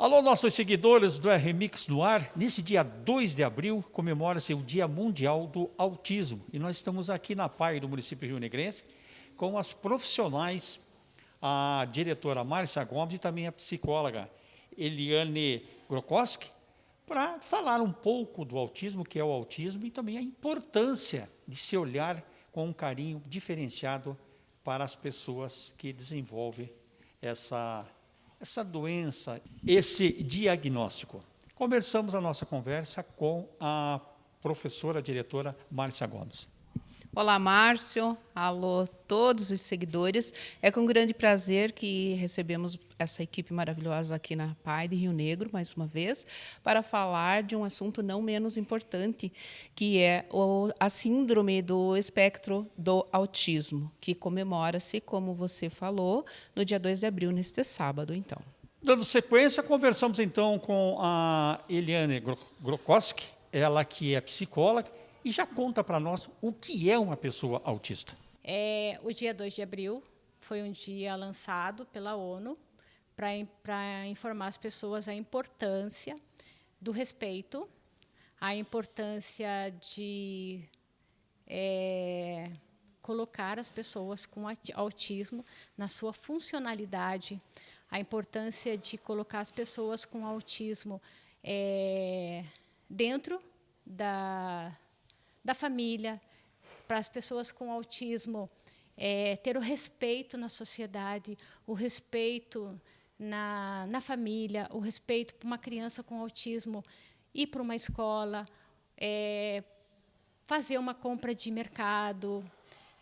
Alô, nossos seguidores do RMix no ar. Nesse dia 2 de abril, comemora-se o Dia Mundial do Autismo. E nós estamos aqui na PAI do município Rio Negrense com as profissionais, a diretora Márcia Gomes e também a psicóloga Eliane Grokoski, para falar um pouco do autismo, que é o autismo, e também a importância de se olhar com um carinho diferenciado para as pessoas que desenvolvem essa essa doença, esse diagnóstico. Começamos a nossa conversa com a professora diretora Márcia Gomes. Olá, Márcio. Alô, todos os seguidores. É com grande prazer que recebemos essa equipe maravilhosa aqui na PAI de Rio Negro, mais uma vez, para falar de um assunto não menos importante, que é a síndrome do espectro do autismo, que comemora-se, como você falou, no dia 2 de abril, neste sábado, então. Dando sequência, conversamos então com a Eliane Grokoski, ela que é psicóloga, e já conta para nós o que é uma pessoa autista. É, o dia 2 de abril foi um dia lançado pela ONU para informar as pessoas a importância do respeito, a importância de é, colocar as pessoas com autismo na sua funcionalidade, a importância de colocar as pessoas com autismo é, dentro da, da família, para as pessoas com autismo é, ter o respeito na sociedade, o respeito na, na família, o respeito para uma criança com autismo ir para uma escola, é, fazer uma compra de mercado,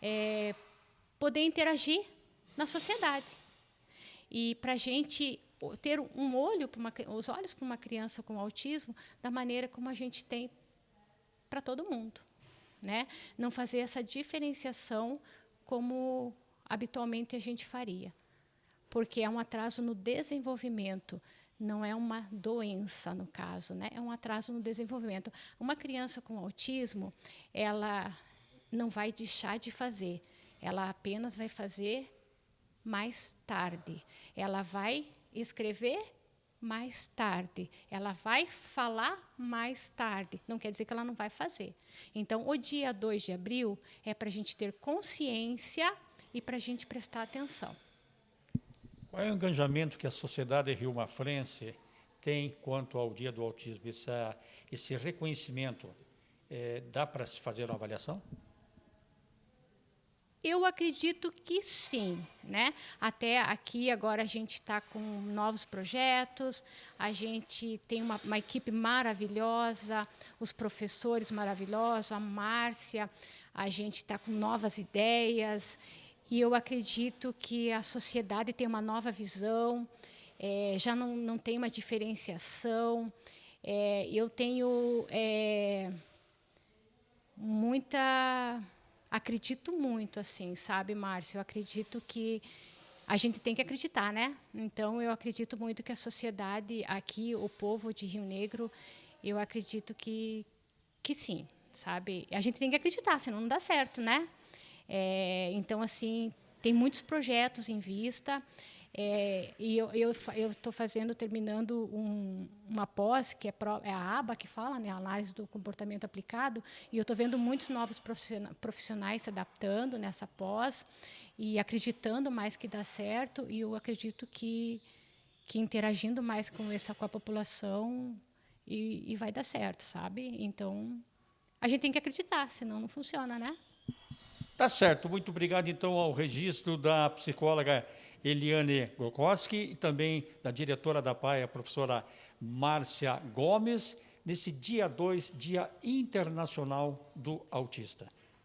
é, poder interagir na sociedade. E para a gente ter um olho, uma, os olhos para uma criança com autismo, da maneira como a gente tem para todo mundo né? Não fazer essa diferenciação como habitualmente a gente faria, porque é um atraso no desenvolvimento, não é uma doença no caso, né? É um atraso no desenvolvimento. Uma criança com autismo, ela não vai deixar de fazer, ela apenas vai fazer mais tarde. Ela vai escrever mais tarde. Ela vai falar mais tarde. Não quer dizer que ela não vai fazer. Então, o dia 2 de abril é para a gente ter consciência e para a gente prestar atenção. Qual é o engajamento que a sociedade rio-mafrense tem quanto ao dia do autismo? Esse, esse reconhecimento, é, dá para se fazer uma avaliação? Eu acredito que sim, né? Até aqui agora a gente está com novos projetos, a gente tem uma, uma, equipe maravilhosa, os professores maravilhosos, a Márcia, a gente está com novas ideias e eu acredito que a sociedade tem uma nova visão, é, já não, não tem uma diferenciação. É, eu tenho é, muita acredito muito, assim, sabe, Márcio? Eu acredito que a gente tem que acreditar, né? Então, eu acredito muito que a sociedade aqui, o povo de Rio Negro, eu acredito que, que sim, sabe? A gente tem que acreditar, senão não dá certo, né? É, então, assim, tem muitos projetos em vista. É, e eu estou fazendo, terminando um, uma pós, que é, pro, é, a ABA que fala, né, análise do comportamento aplicado, e eu estou vendo muitos novos profissionais se adaptando nessa pós e acreditando mais que dá certo, e eu acredito que, que interagindo mais com essa com a população e, e vai dar certo, sabe? Então, a gente tem que acreditar, senão não funciona, né? Tá certo. Muito obrigado, então, ao registro da psicóloga Eliane Gorkowski e também da diretora da PAI, a professora Márcia Gomes, nesse dia 2, Dia Internacional do Autista.